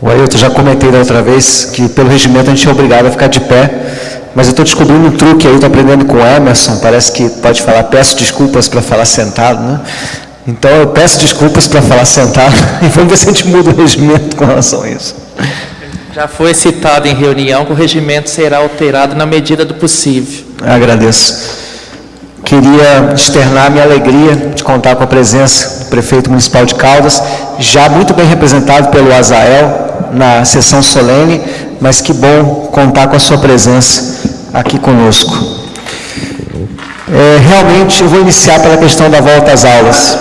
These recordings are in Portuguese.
O Ailton, já comentei da outra vez que pelo regimento a gente é obrigado a ficar de pé, mas eu estou descobrindo um truque aí, estou aprendendo com o Emerson, parece que pode falar, peço desculpas para falar sentado, né? Então eu peço desculpas para falar sentado e vamos ver se a gente muda o regimento com relação a isso. Já foi citado em reunião que o regimento será alterado na medida do possível. Agradeço. Queria externar minha alegria de contar com a presença do prefeito municipal de Caldas, já muito bem representado pelo Azael na sessão solene, mas que bom contar com a sua presença aqui conosco. É, realmente, eu vou iniciar pela questão da volta às aulas.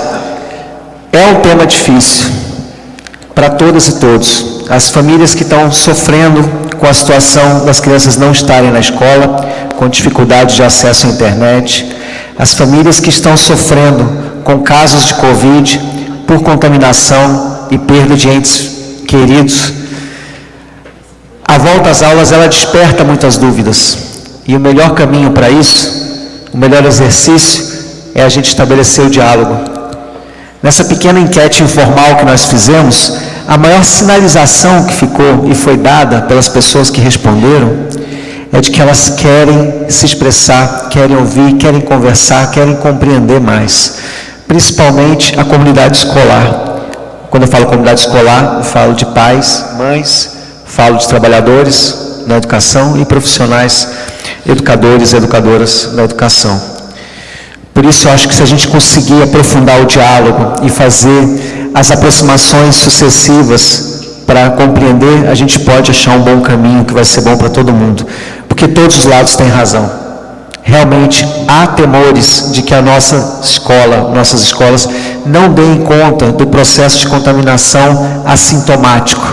É um tema difícil para todas e todos. As famílias que estão sofrendo com a situação das crianças não estarem na escola, com dificuldade de acesso à internet, as famílias que estão sofrendo com casos de Covid por contaminação e perda de entes queridos, a volta às aulas ela desperta muitas dúvidas. E o melhor caminho para isso, o melhor exercício, é a gente estabelecer o diálogo. Nessa pequena enquete informal que nós fizemos, a maior sinalização que ficou e foi dada pelas pessoas que responderam é de que elas querem se expressar, querem ouvir, querem conversar, querem compreender mais, principalmente a comunidade escolar. Quando eu falo comunidade escolar, eu falo de pais, mães, falo de trabalhadores na educação e profissionais, educadores e educadoras na educação. Por isso, eu acho que se a gente conseguir aprofundar o diálogo e fazer as aproximações sucessivas para compreender, a gente pode achar um bom caminho que vai ser bom para todo mundo porque todos os lados têm razão. Realmente há temores de que a nossa escola, nossas escolas, não deem conta do processo de contaminação assintomático.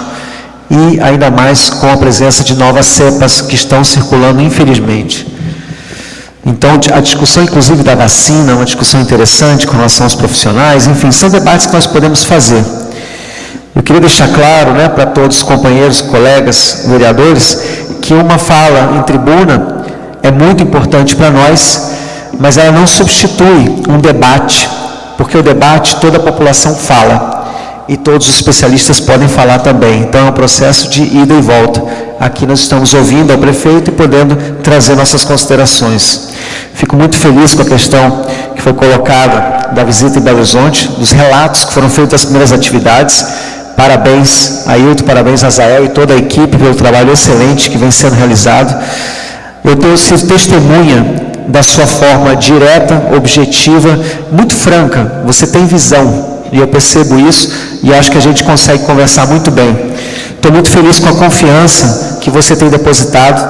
E ainda mais com a presença de novas cepas que estão circulando, infelizmente. Então, a discussão, inclusive, da vacina, uma discussão interessante com relação aos profissionais, enfim, são debates que nós podemos fazer. Eu queria deixar claro né, para todos os companheiros, colegas, vereadores, que uma fala em tribuna é muito importante para nós, mas ela não substitui um debate, porque o debate toda a população fala e todos os especialistas podem falar também. Então é um processo de ida e volta. Aqui nós estamos ouvindo ao prefeito e podendo trazer nossas considerações. Fico muito feliz com a questão que foi colocada da visita em Belo Horizonte, dos relatos que foram feitos das primeiras atividades. Parabéns, Ailton, parabéns, Azael e toda a equipe pelo trabalho excelente que vem sendo realizado. Eu tenho sido testemunha da sua forma direta, objetiva, muito franca. Você tem visão, e eu percebo isso, e acho que a gente consegue conversar muito bem. Estou muito feliz com a confiança que você tem depositado.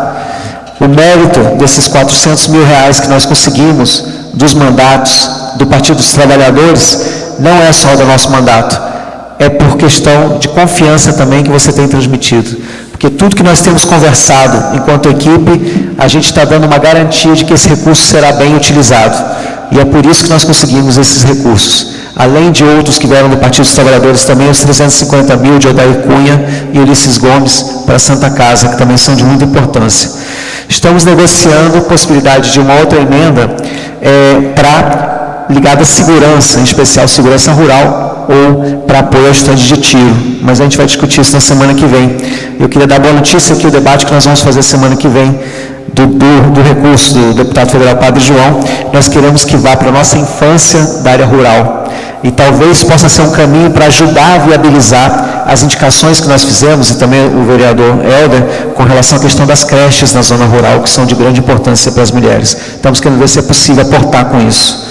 O mérito desses 400 mil reais que nós conseguimos dos mandatos do Partido dos Trabalhadores não é só do nosso mandato, é por questão de confiança também que você tem transmitido. Porque tudo que nós temos conversado enquanto equipe, a gente está dando uma garantia de que esse recurso será bem utilizado. E é por isso que nós conseguimos esses recursos. Além de outros que vieram do Partido dos Trabalhadores, também os 350 mil de Odair Cunha e Ulisses Gomes para a Santa Casa, que também são de muita importância. Estamos negociando a possibilidade de uma outra emenda é, para ligada à segurança, em especial segurança rural, ou para apoio ao estande de tiro. Mas a gente vai discutir isso na semana que vem. Eu queria dar boa notícia aqui, o debate que nós vamos fazer semana que vem, do, do, do recurso do deputado federal Padre João, nós queremos que vá para a nossa infância da área rural. E talvez possa ser um caminho para ajudar a viabilizar as indicações que nós fizemos, e também o vereador Helder, com relação à questão das creches na zona rural, que são de grande importância para as mulheres. Estamos querendo ver se é possível aportar com isso.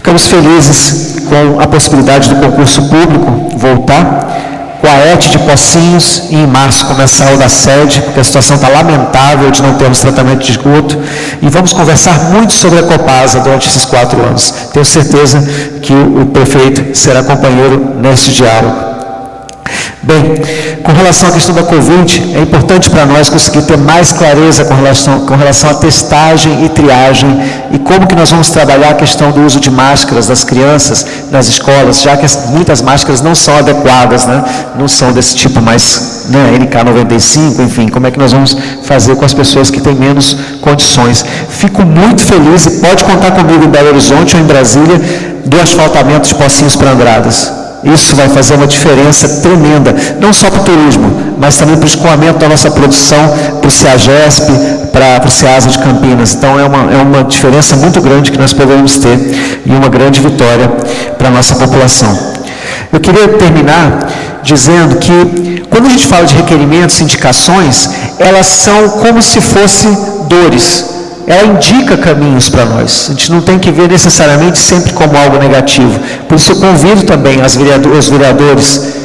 Ficamos felizes com a possibilidade do concurso público voltar, com a ET de Pocinhos e em março começar o da sede, porque a situação está lamentável de não termos tratamento de esgoto. E vamos conversar muito sobre a Copasa durante esses quatro anos. Tenho certeza que o prefeito será companheiro nesse diálogo. Bem, com relação à questão da Covid, é importante para nós conseguir ter mais clareza com relação, com relação à testagem e triagem e como que nós vamos trabalhar a questão do uso de máscaras das crianças nas escolas, já que as, muitas máscaras não são adequadas, né? não são desse tipo mais né, NK95, enfim, como é que nós vamos fazer com as pessoas que têm menos condições. Fico muito feliz e pode contar comigo em Belo Horizonte ou em Brasília do asfaltamento de Pocinhos para Andradas Isso vai fazer uma diferença tremenda, não só para o turismo, mas também para o escoamento da nossa produção, para o CEAGESP, para o CEASA de Campinas. Então é uma, é uma diferença muito grande que nós podemos ter e uma grande vitória para a nossa população. Eu queria terminar dizendo que quando a gente fala de requerimentos, indicações, elas são como se fossem dores ela indica caminhos para nós. A gente não tem que ver necessariamente sempre como algo negativo. Por isso eu convido também os vereadores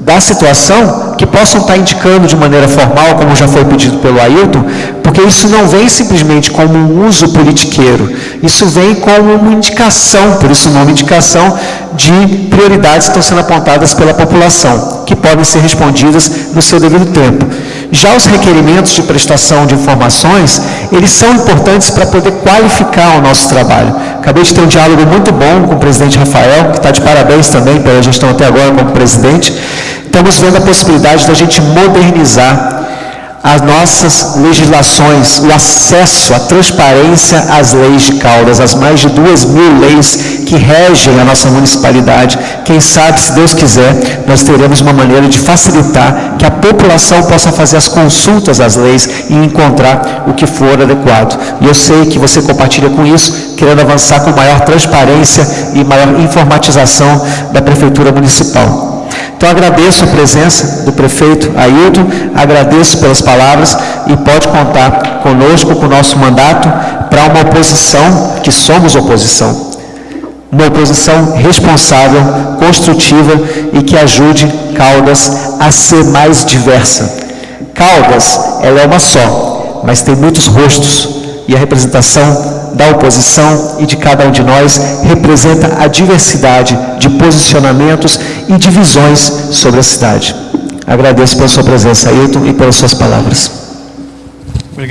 da situação que possam estar indicando de maneira formal, como já foi pedido pelo Ailton, porque isso não vem simplesmente como um uso politiqueiro, isso vem como uma indicação, por isso o nome indicação, de prioridades que estão sendo apontadas pela população, que podem ser respondidas no seu devido tempo. Já os requerimentos de prestação de informações, eles são importantes para poder qualificar o nosso trabalho. Acabei de ter um diálogo muito bom com o presidente Rafael, que está de parabéns também pela gestão até agora como presidente, Estamos vendo a possibilidade da gente modernizar as nossas legislações, o acesso, a transparência às leis de Caldas, as mais de duas mil leis que regem a nossa municipalidade. Quem sabe, se Deus quiser, nós teremos uma maneira de facilitar que a população possa fazer as consultas às leis e encontrar o que for adequado. E eu sei que você compartilha com isso, querendo avançar com maior transparência e maior informatização da Prefeitura Municipal. Então agradeço a presença do prefeito Ailton, agradeço pelas palavras e pode contar conosco, com o nosso mandato, para uma oposição, que somos oposição. Uma oposição responsável, construtiva e que ajude Caldas a ser mais diversa. Caldas, ela é uma só, mas tem muitos rostos e a representação da oposição e de cada um de nós representa a diversidade de posicionamentos e de visões sobre a cidade. Agradeço pela sua presença, Ailton, e pelas suas palavras.